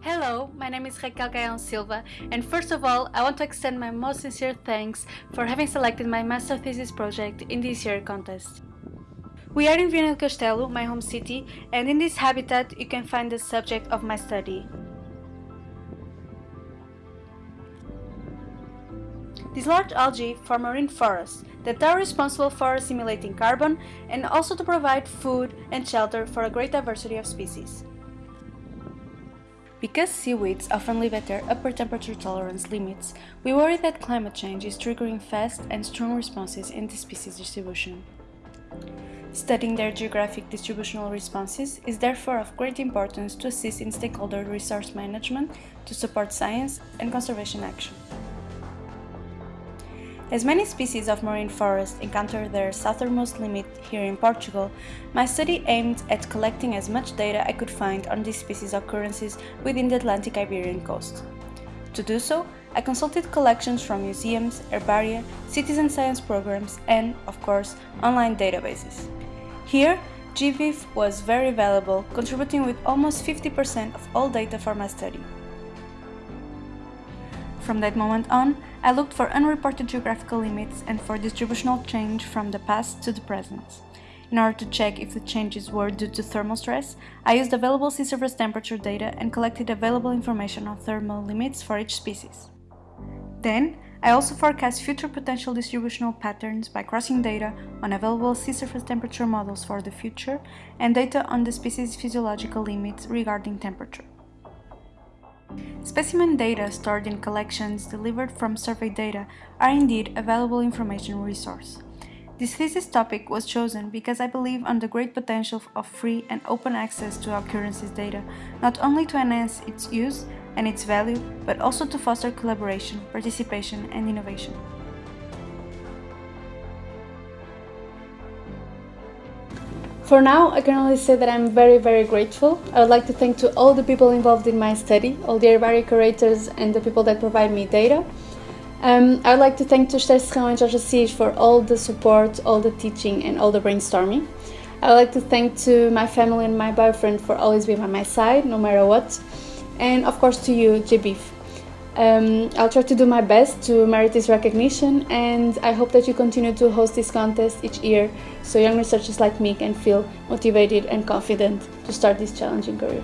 Hello, my name is Raquel Gaião Silva, and first of all, I want to extend my most sincere thanks for having selected my master thesis project in this year's contest. We are in Viana do Castelo, my home city, and in this habitat you can find the subject of my study. These large algae form marine forests that are responsible for assimilating carbon and also to provide food and shelter for a great diversity of species. Because seaweeds often live at their upper temperature tolerance limits, we worry that climate change is triggering fast and strong responses in the species distribution. Studying their geographic distributional responses is therefore of great importance to assist in stakeholder resource management to support science and conservation action. As many species of marine forest encounter their southernmost limit here in Portugal, my study aimed at collecting as much data I could find on these species occurrences within the Atlantic Iberian coast. To do so, I consulted collections from museums, herbaria, citizen science programs and, of course, online databases. Here, GBIF was very valuable, contributing with almost 50% of all data for my study. From that moment on, I looked for unreported geographical limits and for distributional change from the past to the present. In order to check if the changes were due to thermal stress, I used available sea surface temperature data and collected available information on thermal limits for each species. Then, I also forecast future potential distributional patterns by crossing data on available sea surface temperature models for the future and data on the species' physiological limits regarding temperature. Specimen data stored in collections delivered from survey data are indeed a valuable information resource. This thesis topic was chosen because I believe on the great potential of free and open access to occurrences data, not only to enhance its use and its value, but also to foster collaboration, participation and innovation. For now, I can only say that I'm very, very grateful. I would like to thank to all the people involved in my study, all the herbaria curators and the people that provide me data. Um, I would like to thank to Esther Serrão and Jorge Assis for all the support, all the teaching and all the brainstorming. I would like to thank to my family and my boyfriend for always being by my side, no matter what. And of course to you, GBIF. Um, I'll try to do my best to merit this recognition and I hope that you continue to host this contest each year so young researchers like me can feel motivated and confident to start this challenging career.